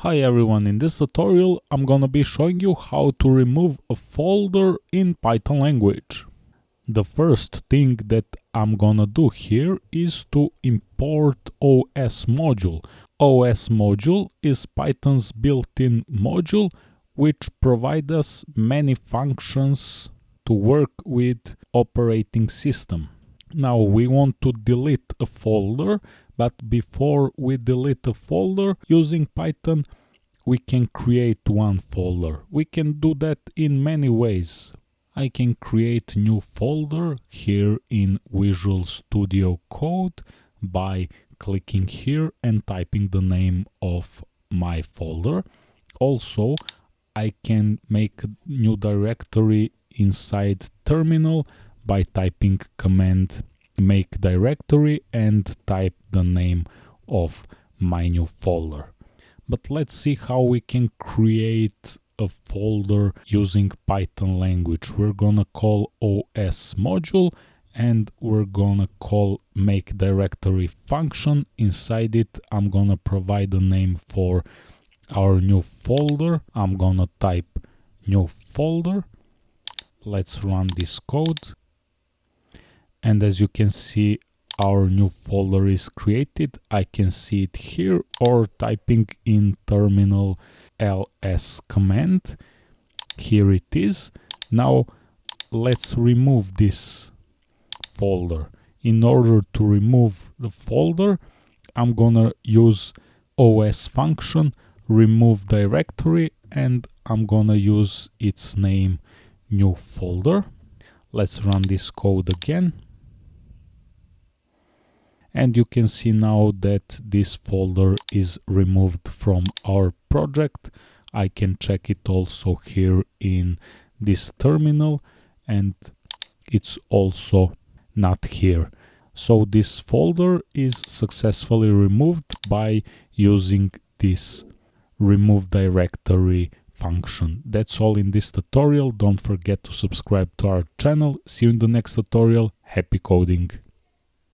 Hi everyone, in this tutorial I'm gonna be showing you how to remove a folder in Python language. The first thing that I'm gonna do here is to import OS module. OS module is Python's built-in module which provides us many functions to work with operating system. Now we want to delete a folder but before we delete a folder using Python, we can create one folder. We can do that in many ways. I can create new folder here in Visual Studio Code by clicking here and typing the name of my folder. Also, I can make a new directory inside terminal by typing command make directory and type the name of my new folder. But let's see how we can create a folder using Python language. We're gonna call OS module and we're gonna call make directory function. Inside it, I'm gonna provide a name for our new folder. I'm gonna type new folder. Let's run this code and as you can see our new folder is created. I can see it here or typing in terminal ls command. Here it is. Now let's remove this folder. In order to remove the folder I'm gonna use os function remove directory and I'm gonna use its name new folder. Let's run this code again and you can see now that this folder is removed from our project I can check it also here in this terminal and it's also not here so this folder is successfully removed by using this remove directory function. That's all in this tutorial. Don't forget to subscribe to our channel. See you in the next tutorial. Happy coding!